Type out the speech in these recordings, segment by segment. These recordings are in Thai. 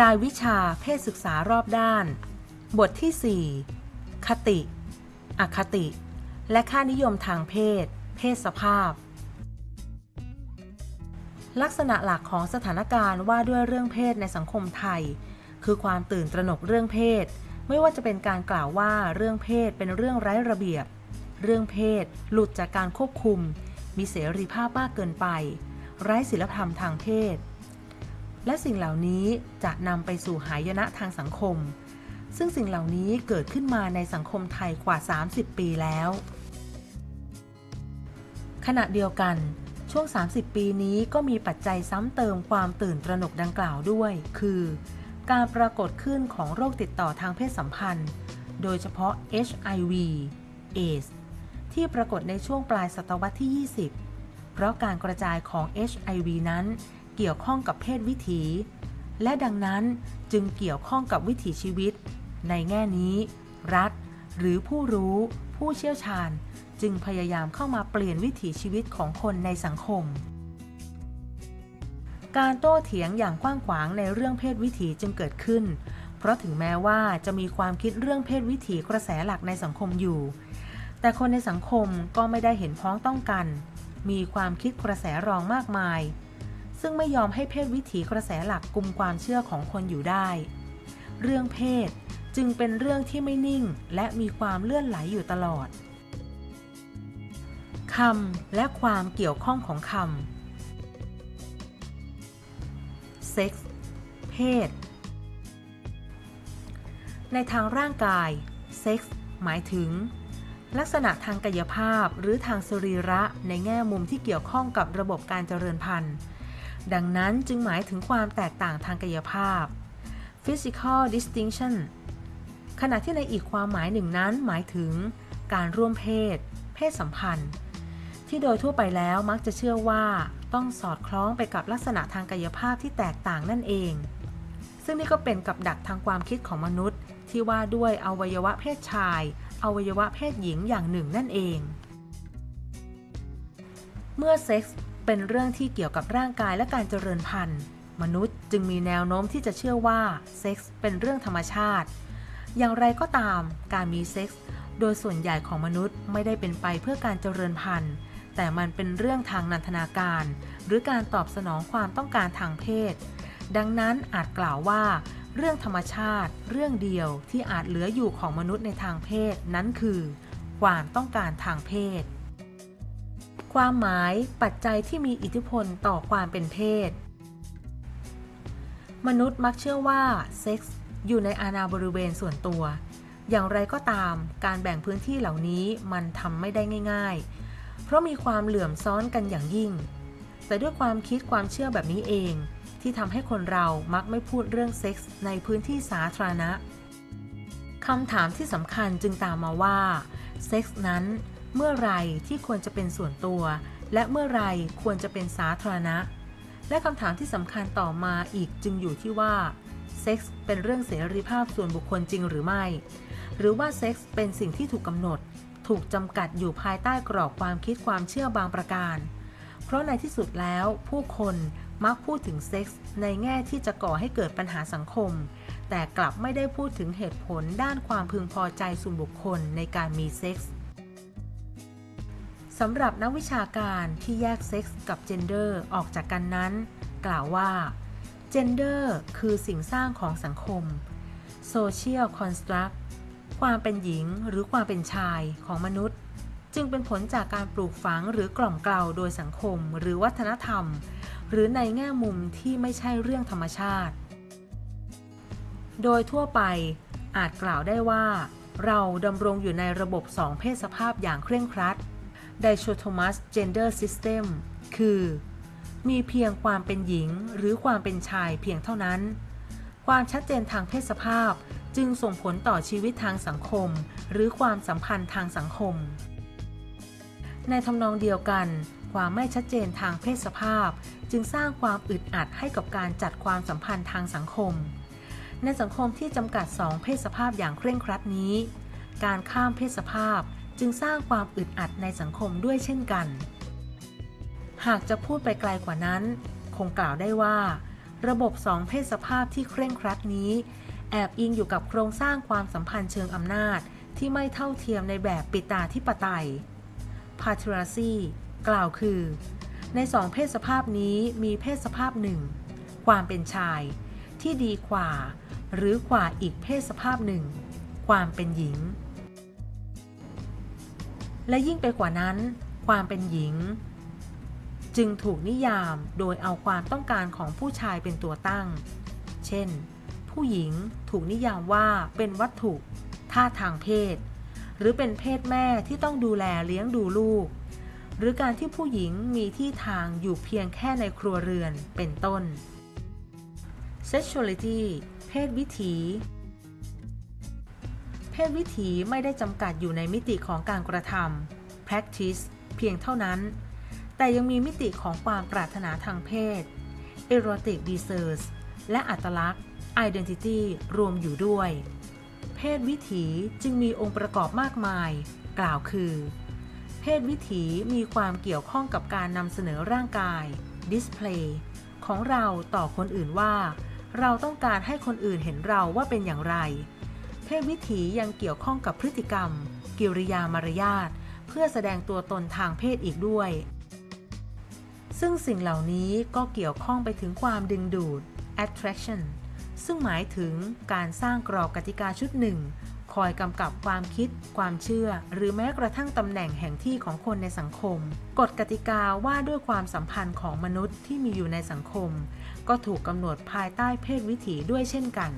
รายวิชาเพศศึกษารอบด้าน บทที่ 4 คติ อคติ และค่านิยมทางเพศ เพศสภาพ ลักษณะหลักของสถานการณ์ว่าด้วยเรื่องเพศในสังคมไทย คือความตื่นตระหนกเรื่องเพศ ไม่ว่าจะเป็นการกล่าวว่าเรื่องเพศเป็นเรื่องไร้ระเบียบ เรื่องเพศหลุดจากการควบคุม มีเสรีภาพมากเกินไป ไร้ศีลธรรมทางเพศ และสิ่งเหล่านี้จะนำไปสู่หายนะทางสังคม ซึ่งสิ่งเหล่านี้เกิดขึ้นมาในสังคมไทยกว่า 30 ปีแล้ว ขณะเดียวกัน ช่วง 30 ปีนี้ก็มีปัจจัยซ้ำเติมความตื่นตระหนกดังกล่าวด้วย คือ การปรากฏขึ้นของโรคติดต่อทางเพศสัมพันธ์ โดยเฉพาะ HIV AIDS ที่ปรากฏในช่วงปลายศตวรรษที่ 20 เพราะการกระจายของ HIV นั้น เกี่ยวข้องกับเพศวิถี และดังนั้นจึงเกี่ยวข้องกับวิถีชีวิต ในแง่นี้ รัฐ หรือผู้รู้ ผู้เชี่ยวชาญ จึงพยายามเข้ามาเปลี่ยนวิถีชีวิตของคนในสังคม การโต้เถียงอย่างกว้างขวางในเรื่องเพศวิถีจึงเกิดขึ้น เพราะถึงแม้ว่าจะมีความคิดเรื่องเพศวิถีกระแสหลักในสังคมอยู่ แต่คนในสังคมก็ไม่ได้เห็นพ้องต้องกัน มีความคิดกระแสรองมากมาย ซึ่งไม่ยอมให้เพศวิถีกระแสหลักกลุ่มความเชื่อของคนอยู่ได้ เรื่องเพศจึงเป็นเรื่องที่ไม่นิ่งและมีความเลื่อนไหลอยู่ตลอดคำและความเกี่ยวข้องของคำเซ็กส์เพศ ในทางร่างกายเซ็กส์หมายถึง ลักษณะทางกายภาพหรือทางสรีระในแง่มุมที่เกี่ยวข้องกับระบบการเจริญพันธุ์ ดังนั้นจึงหมายถึงความแตกต่างทางกายภาพ physical distinction ขณะที่ในอีกความหมายหนึ่งนั้นหมายถึง การร่วมเพศ เพศสัมพันธ์ ที่โดยทั่วไปแล้วมักจะเชื่อว่าต้องสอดคล้องไปกับลักษณะทางกายภาพที่แตกต่างนั่นเอง ซึ่งนี่ก็เป็นกับดักทางความคิดของมนุษย์ ที่ว่าด้วยอวัยวะเพศชาย อวัยวะเพศหญิงอย่างหนึ่งนั่นเอง เมื่อเซ็กส์ เป็นเรื่องที่เกี่ยวกับร่างกายและการเจริญพันธุ์ มนุษย์จึงมีแนวโน้มที่จะเชื่อว่าเซ็กส์เป็นเรื่องธรรมชาติ อย่างไรก็ตาม การมีเซ็กส์โดยส่วนใหญ่ของมนุษย์ไม่ได้เป็นไปเพื่อการเจริญพันธุ์ แต่มันเป็นเรื่องทางนันทนาการ หรือการตอบสนองความต้องการทางเพศ ดังนั้นอาจกล่าวว่า เรื่องธรรมชาติ เรื่องเดียวที่อาจเหลืออยู่ของมนุษย์ในทางเพศนั้นคือ ความต้องการทางเพศ ความหมายปัจจัยที่มีอิทธิพลต่อความเป็นเพศ มนุษย์มักเชื่อว่าเซ็กส์อยู่ในอาณาบริเวณส่วนตัว อย่างไรก็ตามการแบ่งพื้นที่เหล่านี้มันทำไม่ได้ง่าย ๆ เพราะมีความเหลื่อมซ้อนกันอย่างยิ่ง แต่ด้วยความคิดความเชื่อแบบนี้เอง ที่ทำให้คนเรามักไม่พูดเรื่องเซ็กส์ในพื้นที่สาธารณะคำถามที่สำคัญจึงตามมาว่าเซ็กส์นั้น เมื่อไรที่ควรจะเป็นส่วนตัว และเมื่อไรควรจะเป็นสาธารณะ และคำถามที่สำคัญต่อมาอีกจึงอยู่ที่ว่าเซ็กส์เป็นเรื่องเสรีภาพส่วนบุคคลจริงหรือไม่ หรือว่าเซ็กส์เป็นสิ่งที่ถูกกำหนด ถูกจำกัดอยู่ภายใต้กรอบความคิดความเชื่อบางประการ เพราะในที่สุดแล้วผู้คนมักพูดถึงเซ็กส์ในแง่ที่จะก่อให้เกิดปัญหาสังคม แต่กลับไม่ได้พูดถึงเหตุผลด้านความพึงพอใจส่วนบุคคลในการมีเซ็กส์ สำหรับนักวิชาการที่แยกเซ็กส์กับ gender ออกจากกันนั้น กล่าวว่า Gender คือสิ่งสร้างของสังคม Social Construct ความเป็นหญิงหรือความเป็นชายของมนุษย์ จึงเป็นผลจากการปลูกฝังหรือกล่อมเกลาโดยสังคมหรือวัฒนธรรม หรือในแง่มุมที่ไม่ใช่เรื่องธรรมชาติ โดยทั่วไปอาจกล่าวได้ว่า เราดำรงอยู่ในระบบสองเพศสภาพอย่างเคร่งครัด Dichotomous Gender System คือ มีเพียงความเป็นหญิงหรือความเป็นชายเพียงเท่านั้น ความชัดเจนทางเพศสภาพจึงส่งผลต่อชีวิตทางสังคม หรือความสัมพันธ์ทางสังคม ในทำนองเดียวกัน ความไม่ชัดเจนทางเพศสภาพ จึงสร้างความอึดอัดให้กับการจัดความสัมพันธ์ทางสังคม ในสังคมที่จำกัดสองเพศสภาพอย่างเคร่งครัดนี้ การข้ามเพศสภาพ จึงสร้างความอึดอัดในสังคมด้วยเช่นกัน หากจะพูดไปไกลกว่านั้น คงกล่าวได้ว่า ระบบสองเพศสภาพที่เคร่งครัดนี้ แอบอิงอยู่กับโครงสร้างความสัมพันธ์เชิงอำนาจที่ไม่เท่าเทียมในแบบปิตาธิปไตย patriarchy กล่าวคือ ในสองเพศสภาพนี้มีเพศสภาพหนึ่ง ความเป็นชาย ที่ดีกว่า หรือกว่าอีกเพศสภาพหนึ่ง ความเป็นหญิง และยิ่งไปกว่านั้น ความเป็นหญิง จึงถูกนิยามโดยเอาความต้องการของผู้ชายเป็นตัวตั้ง เช่น ผู้หญิงถูกนิยามว่าเป็นวัตถุท่าทางเพศ หรือเป็นเพศแม่ที่ต้องดูแลเลี้ยงดูลูก หรือการที่ผู้หญิงมีที่ทางอยู่เพียงแค่ในครัวเรือนเป็นต้น sexuality เพศวิถี ศวิถีไม่ได้จำกัดอยู่ในมิติของการกระทำ practice เพียงเท่านั้น แต่ยังมีมิติของความปรารถนาทางเพศ erotic desires และอัตลักษณ์ identity รวมอยู่ด้วย เพศวิถีจึงมีองค์ประกอบมากมาย กล่าวคือ เพศวิถีมีความเกี่ยวข้องกับการนำเสนอร่างกาย display ของเราต่อคนอื่นว่า เราต้องการให้คนอื่นเห็นเราว่าเป็นอย่างไร เพศวิถียังเกี่ยวข้องกับพฤติกรรม กิริยามารยาท เพื่อแสดงตัวตนทางเพศอีกด้วย ซึ่งสิ่งเหล่านี้ก็เกี่ยวข้องไปถึงความดึงดูด attraction ซึ่งหมายถึงการสร้างกรอบกติกาชุดหนึ่ง คอยกำกับความคิด ความเชื่อ หรือแม้กระทั่งตำแหน่งแห่งที่ของคนในสังคม กฎกติกาว่าด้วยความสัมพันธ์ของมนุษย์ที่มีอยู่ในสังคม ก็ถูกกำหนดภายใต้เพศวิถีด้วยเช่นกัน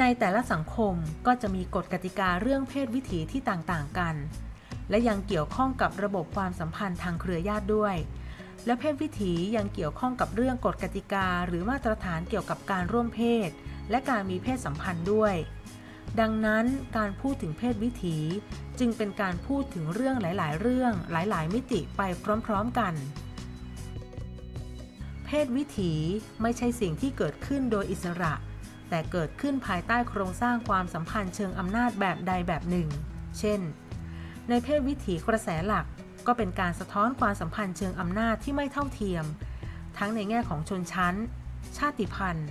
ในแต่ละสังคมก็จะมีกฎกติกาเรื่องเพศวิถีที่ต่างๆกัน และยังเกี่ยวข้องกับระบบความสัมพันธ์ทางเครือญาติด้วย และเพศวิถียังเกี่ยวข้องกับเรื่องกฎกติกา หรือมาตรฐานเกี่ยวกับการร่วมเพศ และการมีเพศสัมพันธ์ด้วย ดังนั้นการพูดถึงเพศวิถีจึงเป็นการพูดถึงเรื่องหลาย ๆ เรื่องหลาย ๆ มิติไปพร้อม ๆ กันเพศวิถีไม่ใช่สิ่งที่เกิดขึ้นโดยอิสระ แต่เกิดขึ้นภายใต้โครงสร้างความสัมพันธ์เชิงอำนาจแบบใดแบบหนึ่ง เช่น ในเพศวิถีกระแสหลักก็เป็นการสะท้อนความสัมพันธ์เชิงอำนาจที่ไม่เท่าเทียม ทั้งในแง่ของชนชั้น ชาติพันธุ์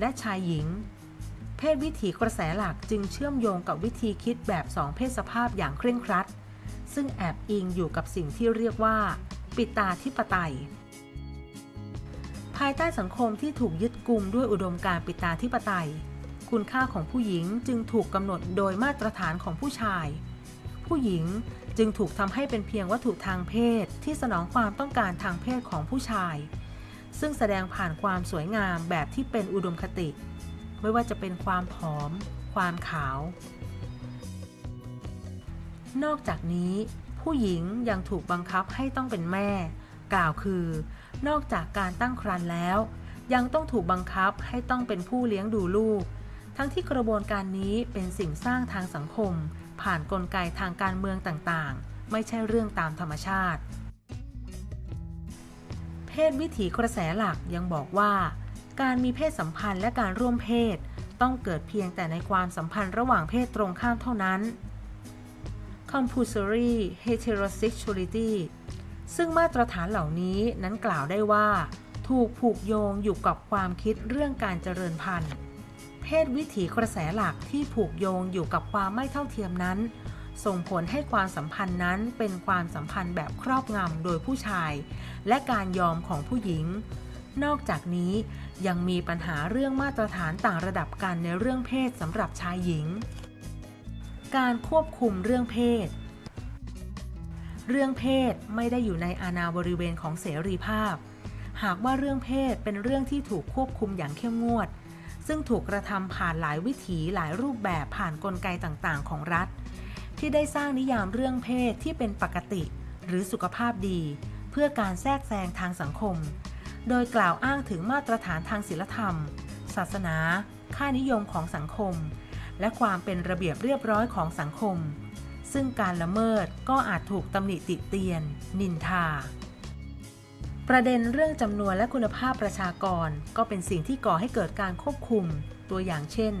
และชายหญิง เพศวิถีกระแสหลักจึงเชื่อมโยงกับวิธีคิดแบบสองเพศสภาพอย่างเคร่งครัด ซึ่งแอบอิงอยู่กับสิ่งที่เรียกว่า ปิตาธิปไตย ภายใต้สังคมที่ถูกยึดกุมด้วยอุดมการปิตาธิปไตย คุณค่าของผู้หญิงจึงถูกกำหนดโดยมาตรฐานของผู้ชาย ผู้หญิงจึงถูกทำให้เป็นเพียงวัตถุทางเพศที่สนองความต้องการทางเพศของผู้ชาย ซึ่งแสดงผ่านความสวยงามแบบที่เป็นอุดมคติ ไม่ว่าจะเป็นความผอม ความขาว นอกจากนี้ ผู้หญิงยังถูกบังคับให้ต้องเป็นแม่ กล่าวคือ นอกจากการตั้งครรภ์แล้ว ยังต้องถูกบังคับให้ต้องเป็นผู้เลี้ยงดูลูก ทั้งที่กระบวนการนี้เป็นสิ่งสร้างทางสังคม ผ่านนกลไกทางการเมืองต่างๆ ไม่ใช่เรื่องตามธรรมชาติ เพศวิถีกระแสหลักยังบอกว่า การมีเพศสัมพันธ์และการร่วมเพศ ต้องเกิดเพียงแต่ในความสัมพันธ์ระหว่างเพศตรงข้ามเท่านั้น compulsory heterosexuality ซึ่งมาตรฐานเหล่านี้นั้นกล่าวได้ว่า ถูกผูกโยงอยู่กับความคิดเรื่องการเจริญพันธุ์ เพศวิถีกระแสหลักที่ผูกโยงอยู่กับความไม่เท่าเทียมนั้น ส่งผลให้ความสัมพันธ์นั้นเป็นความสัมพันธ์แบบครอบงำโดยผู้ชาย และการยอมของผู้หญิง นอกจากนี้ยังมีปัญหาเรื่องมาตรฐานต่างระดับกันในเรื่องเพศสำหรับชายหญิง การควบคุมเรื่องเพศ เรื่องเพศไม่ได้อยู่ในอาณาบริเวณของเสรีภาพ หากว่าเรื่องเพศเป็นเรื่องที่ถูกควบคุมอย่างเข้มงวด ซึ่งถูกกระทำผ่านหลายวิถีหลายรูปแบบผ่านนกลไกต่างๆ ของรัฐ ที่ได้สร้างนิยามเรื่องเพศที่เป็นปกติ หรือสุขภาพดี เพื่อการแทรกแซงทางสังคม โดยกล่าวอ้างถึงมาตรฐานทางศีลธรรม ศาสนา ค่านิยมของสังคม และความเป็นระเบียบเรียบร้อยของสังคม ซึ่งการละเมิดก็อาจถูกตำหนิติเตียน นินทา ประเด็นเรื่องจำนวนและคุณภาพประชากรก็เป็นสิ่งที่ก่อให้เกิดการควบคุม ตัวอย่างเช่น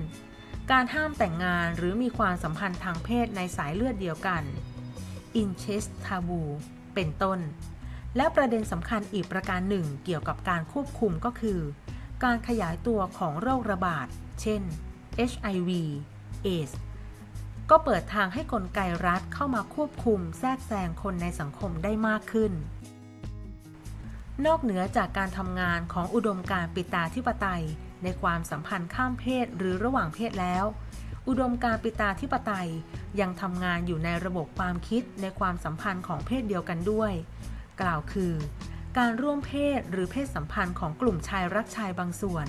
การห้ามแต่งงานหรือมีความสัมพันธ์ทางเพศในสายเลือดเดียวกัน incest taboo เป็นต้น และประเด็นสำคัญอีกประการหนึ่งเกี่ยวกับการควบคุมก็คือ การขยายตัวของโรคระบาด เช่น HIV AIDS ก็เปิดทางให้กลไกรัฐเข้ามาควบคุมแทรกแซงคนในสังคมได้มากขึ้น นอกเหนือจากการทำงานของอุดมการปิตาธิปไตย ในความสัมพันธ์ข้ามเพศหรือระหว่างเพศแล้ว อุดมการปิตาธิปไตยยังทำงานอยู่ในระบบความคิดในความสัมพันธ์ของเพศเดียวกันด้วย กล่าวคือ การร่วมเพศหรือเพศสัมพันธ์ของกลุ่มชายรักชายบางส่วน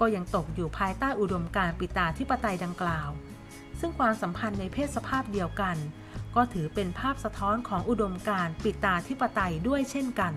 ก็ยังตกอยู่ภายใต้อุดมการปิตาธิปไตยดังกล่าว ซึ่งความสัมพันธ์ในเพศสภาพเดียวกัน ก็ถือเป็นภาพสะท้อนของอุดมการณ์ปิตาธิปไตยด้วยเช่นกัน